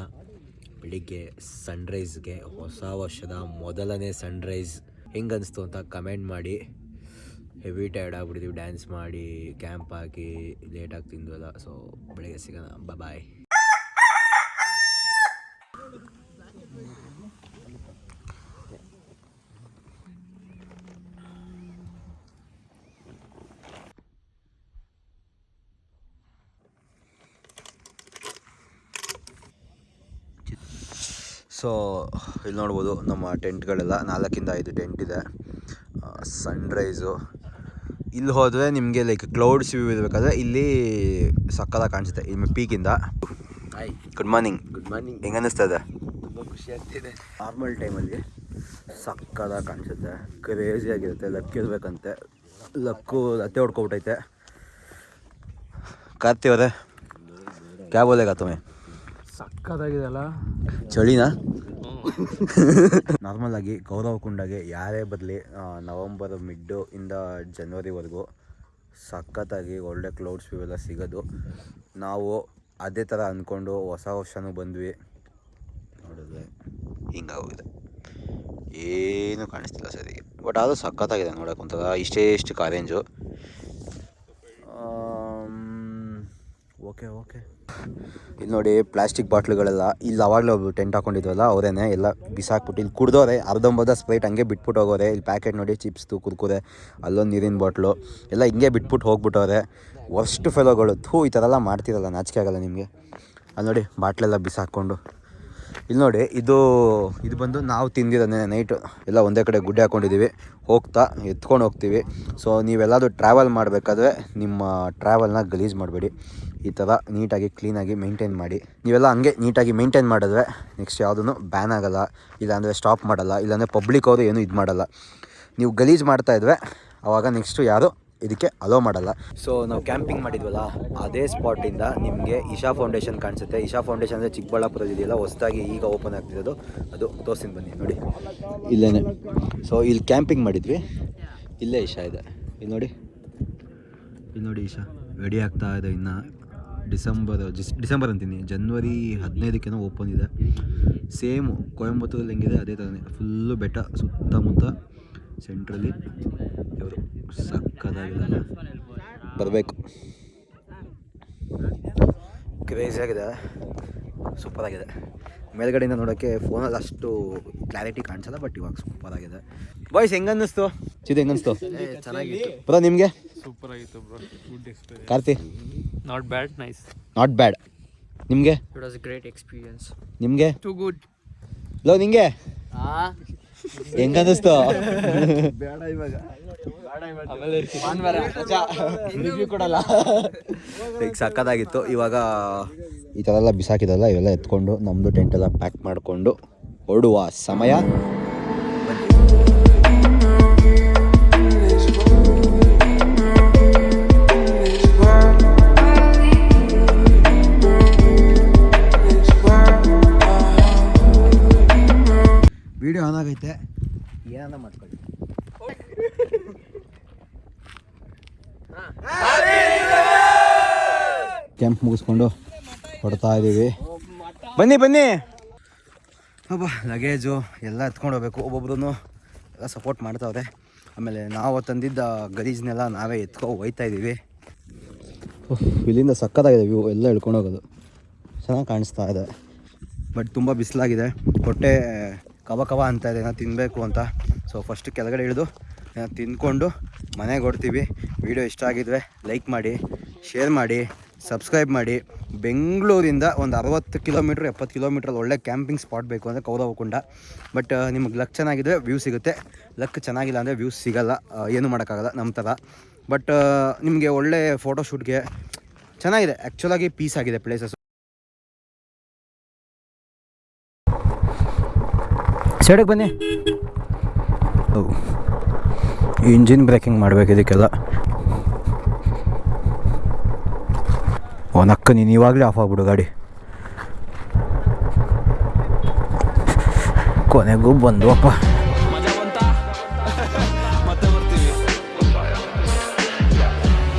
ಬೆಳಿಗ್ಗೆ ಸನ್ರೈಸ್ಗೆ ಹೊಸ ವರ್ಷದ ಮೊದಲನೇ ಸನ್ರೈಸ್ ಹೆಂಗನ್ನಿಸ್ತು ಅಂತ ಕಮೆಂಟ್ ಮಾಡಿ. ಹೆವಿ ಟೈರ್ಡ್ ಆಗಿಬಿಡ್ತೀವಿ. ಡ್ಯಾನ್ಸ್ ಮಾಡಿ ಕ್ಯಾಂಪ್ ಹಾಕಿ ಲೇಟಾಗಿ ತಿಂದ್ವಲ್ಲ ಸೊ ಬೆಳಗ್ಗೆ ಸಿಗೋಣ. ಬಾಯ್ ಸೊ ಇಲ್ಲಿ ನೋಡ್ಬೋದು ನಮ್ಮ ಟೆಂಟ್ಗಳೆಲ್ಲ ನಾಲ್ಕಿಂದ ಐದು ಟೆಂಟ್ ಇದೆ. ಸನ್ರೈಸು ಇಲ್ಲಿ ಹೋದರೆ ನಿಮಗೆ ಲೈಕ್ ಕ್ಲೌಡ್ಸ್ ವ್ಯೂ ಇರಬೇಕಾದ್ರೆ ಇಲ್ಲಿ ಸಕ್ಕದ ಕಾಣಿಸುತ್ತೆ ಇಲ್ಲಿ ಪೀಕಿಂದ hi good morning good morning ಹೆಂಗೆ ಅನ್ನಿಸ್ತಾ ಇದೆ? ತುಂಬ ಖುಷಿ ಆಗ್ತಿದೆ. ನಾರ್ಮಲ್ ಟೈಮಲ್ಲಿ ಸಕ್ಕದ ಕಾಣಿಸುತ್ತೆ ಕ್ರೇಜಿ ಆಗಿರುತ್ತೆ ಲಕ್ ಇರಬೇಕಂತೆ. ಲಕ್ಕು ಅತ್ತೆ ಹೊಡ್ಕೊಬಿಟ್ಟೈತೆ ಕಾರ್ತಿ ಅವರೇ ಕ್ಯಾಬ್ ಬೋಲೆಗಾ ತುಮೆ ಸಕ್ಕದಾಗಿದೆ ಅಲ್ಲ? ಚಳಿನಾ? (laughs) ನಾರ್ಮಲ್ ಆಗಿ ಗೌರವ ಕುಂಡಗೆ ಯಾರೇ ಬರಲಿ ನವಂಬರ್ ಮಿಡ್ಡು ಇಂದ ಜನ್ವರಿವರೆಗೂ ಸಖತ್ತಾಗಿ ಒಳ್ಳೆ ಕ್ಲೌಡ್ಸ್ ವ್ಯೂ ಎಲ್ಲ ಸಿಗೋದು. ನಾವು ಅದೇ ಥರ ಅಂದ್ಕೊಂಡು ಹೊಸ ವರ್ಷನೂ ಬಂದ್ವಿ. ನೋಡಿದ್ರೆ ಹಿಂಗಾಗೋಗಿದೆ ಏನೂ ಕಾಣಿಸ್ತಿಲ್ಲ ಸರಿ ಬಟ್ ಅದು ಸಖತ್ತಾಗಿದೆ ನೋಡೋಕೆ ಇಷ್ಟೇ ಇಷ್ಟು ಕಾರೇಂಜು ಓಕೆ ಓಕೆ ಇಲ್ಲಿ ನೋಡಿ ಪ್ಲಾಸ್ಟಿಕ್ ಬಾಟ್ಲುಗಳೆಲ್ಲ ಇಲ್ಲಿ ಅವಾಗಲೇ ಟೆಂಟ್ ಹಾಕೊಂಡಿದ್ವಲ್ಲ, ಅವರೇನೆ ಎಲ್ಲ ಬಿಸಾಕ್ಬಿಟ್ಟು ಇಲ್ಲಿ ಕುಡ್ದವ್ರೆ ಅರ್ಧಂಬರ್ಧ ಸ್ಪ್ರೈಟ್ ಹಂಗೆ ಬಿಟ್ಬಿಟ್ಟು ಹೋಗೋರೆ ಇಲ್ಲಿ ಪ್ಯಾಕೆಟ್ ನೋಡಿ ಚಿಪ್ಸ್ದು ಕುರ್ಕುರೆ ಅಲ್ಲೊಂದು ನೀರಿನ ಬಾಟ್ಲು ಎಲ್ಲ ಹಿಂಗೆ ಬಿಟ್ಬಿಟ್ಟು ಹೋಗ್ಬಿಟ್ಟವ್ರೆ ವರ್ಸ್ಟ್ ಫೆಲೋಗಳು ಥೂ, ಈ ಥರ ಎಲ್ಲ ಮಾಡ್ತಿರಲ್ಲ, ನಾಚಿಕೆ ಆಗಲ್ಲ ನಿಮಗೆ. ಅಲ್ಲಿ ನೋಡಿ ಬಾಟ್ಲೆಲ್ಲ ಬಿಸಾಕ್ಕೊಂಡು. ಇಲ್ಲಿ ನೋಡಿ, ಇದು ಇದು ಬಂದು ನಾವು ತಿಂದಿರೋದೇ ನೈಟು ಎಲ್ಲ ಒಂದೇ ಕಡೆ ಗುಡ್ಡೆ ಹಾಕ್ಕೊಂಡಿದ್ದೀವಿ ಹೋಗ್ತಾ, ಎತ್ಕೊಂಡು ಹೋಗ್ತೀವಿ. ಸೊ ನೀವೆಲ್ಲಾದರೂ ಟ್ರಾವೆಲ್ ಮಾಡಬೇಕಾದ್ರೆ ನಿಮ್ಮ ಟ್ರಾವೆಲ್ನ ಗಲೀಜು ಮಾಡಬೇಡಿ. ಈ ಥರ ನೀಟಾಗಿ ಕ್ಲೀನಾಗಿ ಮೇಂಟೈನ್ ಮಾಡಿ. ನೀವೆಲ್ಲ ಹಂಗೆ ನೀಟಾಗಿ ಮೇಂಟೈನ್ ಮಾಡಿದ್ರೆ ನೆಕ್ಸ್ಟ್ ಯಾವುದೂ ಬ್ಯಾನ್ ಆಗೋಲ್ಲ ಇಲ್ಲಾಂದರೆ ಸ್ಟಾಪ್ ಮಾಡಲ್ಲ ಇಲ್ಲಾಂದರೆ ಪಬ್ಲಿಕ್ ಅವರು ಏನೂ ಇದು ಮಾಡಲ್ಲ. ನೀವು ಗಲೀಜು ಮಾಡ್ತಾ ಇದ್ರೆ ಆವಾಗ ನೆಕ್ಸ್ಟು ಯಾರು ಇದಕ್ಕೆ ಅಲೋ ಮಾಡಲ್ಲ. ಸೊ ನಾವು ಕ್ಯಾಂಪಿಂಗ್ ಮಾಡಿದ್ವಲ್ಲ ಅದೇ ಸ್ಪಾಟಿಂದ ನಿಮಗೆ ಇಶಾ ಫೌಂಡೇಶನ್ ಕಾಣಿಸುತ್ತೆ. ಇಶಾ ಫೌಂಡೇಶನ್ ಅಂದರೆ ಚಿಕ್ಕಬಳ್ಳಾಪುರದಿದೆಯಲ್ಲ ಹೊಸದಾಗಿ ಈಗ ಓಪನ್ ಆಗ್ತಿರೋದು. ಅದು ತೋರ್ಸಿನ ಬನ್ನಿ ನೋಡಿ. ಇಲ್ಲೇ ಸೊ ಇಲ್ಲಿ ಕ್ಯಾಂಪಿಂಗ್ ಮಾಡಿದ್ವಿ. ಇಲ್ಲೇ ಇಶಾ ಇದೆ. ಇಲ್ಲಿ ನೋಡಿ. ಇಲ್ಲಿ ನೋಡಿ ಇಶಾ ರೆಡಿ ಆಗ್ತಾ ಇದೆ ಇನ್ನು. ಡಿಸೆಂಬರ್ ಜಿಸ್ ಡಿಸೆಂಬರ್ ಅಂತೀನಿ ಜನ್ವರಿ ಹದಿನೈದಕ್ಕೇನೋ ಓಪನ್ ಇದೆ. ಸೇಮ್ ಕೊಯಂಬತ್ತೂರಲ್ಲಿ ಹೆಂಗಿದೆ ಅದೇ ಥರನೇ. ಫುಲ್ಲು ಬೆಟ್ಟ ಸುತ್ತಮುತ್ತ ಸೆಂಟ್ರಲ್ಲಿ ಇವರು ಸಕ್ಕದಾಗಿದೆ ಬರಬೇಕು. ಕ್ರೇಜಿ ಆಗಿದೆ. ಸೂಪರ್ ಆಗಿದೆ. ಮೇಲ್ಗಡೆಯಿಂದ ನೋಡೋಕ್ಕೆ ಫೋನಲ್ಲಿ ಅಷ್ಟು ಕ್ಲಾರಿಟಿ ಕಾಣಿಸಲ್ಲ ಬಟ್ ಇವಾಗ ಸೂಪರ್ ಆಗಿದೆ. ಬಾಯ್ಸ್ ಹೆಂಗನ್ನಿಸ್ತು? ಚಿದು ಹೆಂಗನ್ನಿಸ್ತು? ಚೆನ್ನಾಗಿತ್ತು. ಬ್ರೋ ನಿಮಗೆ? ಸೂಪರ್ ಆಗಿತ್ತು bro good experience Karthi? Not bad nice not bad ನಿಮಗೆ? ಇಟ್ ವಾಸ್ ಗ್ರೇಟ್ ಎಕ್ಸ್ಪೀರಿಯನ್ಸ್ ನಿಮಗೆ? ಟು ಗುಡ್ ಲೋ ನಿಂಗೆ? ಹೆಂಗ ಅನ್ನಿಸ್ತು? ಈಗ ಸಕ್ಕದಾಗಿತ್ತು ಇವಾಗ ಈ ಥರ ಎಲ್ಲ ಬಿಸಾಕಿದಲ್ಲ ಇವೆಲ್ಲ ಎತ್ಕೊಂಡು ನಮ್ಮದು ಟೆಂಟ್ ಎಲ್ಲ ಪ್ಯಾಕ್ ಮಾಡಿಕೊಂಡು ಹೊರಡುವ ಸಮಯ. ವಿಡಿಯೋ ಆನ್ ಆಗೈತೆ. ಏನಾನ ಮಾಡ್ಕೊಳ್ಳಿ. ಕ್ಯಾಂಪ್ ಮುಗಿಸ್ಕೊಂಡು ಹೊಡ್ತಾ ಇದ್ದೀವಿ ಬನ್ನಿ ಬನ್ನಿ. ಒಬ್ಬ ಲಗೇಜು ಎಲ್ಲ ಎತ್ಕೊಂಡು ಹೋಗ್ಬೇಕು. ಒಬ್ಬೊಬ್ರು ಎಲ್ಲ ಸಪೋರ್ಟ್ ಮಾಡ್ತಾವ್ರೆ. ಆಮೇಲೆ ನಾವು ತಂದಿದ್ದ ಗಲೀಜ್ನೆಲ್ಲ ನಾವೇ ಎತ್ಕೊ ಹೋಯ್ತಾ ಇದ್ದೀವಿ ಇಲ್ಲಿಂದ ಸಕ್ಕತ್ತಾಗಿದೆ ವ್ಯೂ ಎಲ್ಲ ಎಳ್ಕೊಂಡು ಹೋಗೋದು. ಚೆನ್ನಾಗಿ ಕಾಣಿಸ್ತಾ ಇದೆ. ಬಟ್ ತುಂಬ ಬಿಸಿಲಾಗಿದೆ. ಹೊಟ್ಟೆ ಕವ ಕವ ಅಂತ ಇದೆ ಏನೋ ತಿನ್ನಬೇಕು ಅಂತ. ಸೊ ಫಸ್ಟ್ ಕೆಳಗಡೆ ಇಳಿದು ಏನೋ ತಿಂದ್ಕೊಂಡು ಮನೆಗೆ ಹೊಡ್ತೀವಿ ವಿಡಿಯೋ ಇಷ್ಟ ಆಗಿದ್ರೆ ಲೈಕ್ ಮಾಡಿ ಶೇರ್ ಮಾಡಿ ಸಬ್ಸ್ಕ್ರೈಬ್ ಮಾಡಿ. ಬೆಂಗಳೂರಿಂದ ಒಂದು ಅರವತ್ತು ಕಿಲೋಮೀಟ್ರ್ ಎಪ್ಪತ್ತು ಕಿಲೋಮೀಟ್ರಲ್ಲಿ ಒಳ್ಳೆ ಕ್ಯಾಂಪಿಂಗ್ ಸ್ಪಾಟ್ ಬೇಕು ಅಂದರೆ ಕೌರವಕುಂಡ ಬಟ್ ನಿಮಗೆ ಲಕ್ ಚೆನ್ನಾಗಿದ್ರೆ ವ್ಯೂ ಸಿಗುತ್ತೆ. ಲಕ್ ಚೆನ್ನಾಗಿಲ್ಲ ಅಂದರೆ ವ್ಯೂಸ್ ಸಿಗಲ್ಲ. ಏನೂ ಮಾಡೋಕ್ಕಾಗಲ್ಲ ನಮ್ಮ ಥರ. ಬಟ್ ನಿಮಗೆ ಒಳ್ಳೆ ಫೋಟೋಶೂಟ್ಗೆ ಚೆನ್ನಾಗಿದೆ. ಆ್ಯಕ್ಚುಲಾಗಿ ಪೀಸ್ ಆಗಿದೆ ಪ್ಲೇಸಸ್ ಸೈಡಿಗೆ ಬನ್ನಿ. ಇಂಜಿನ್ ಬ್ರೇಕಿಂಗ್ ಮಾಡಬೇಕು ಇದಕ್ಕೆಲ್ಲ. ಓ, ನಕ್ಕ ನೀನು ಇವಾಗಲೇ ಆಫ್ ಆಗ್ಬಿಡು ಗಾಡಿ. ಕೊನೆಗೂ ಬಂದು, ಅಪ್ಪ.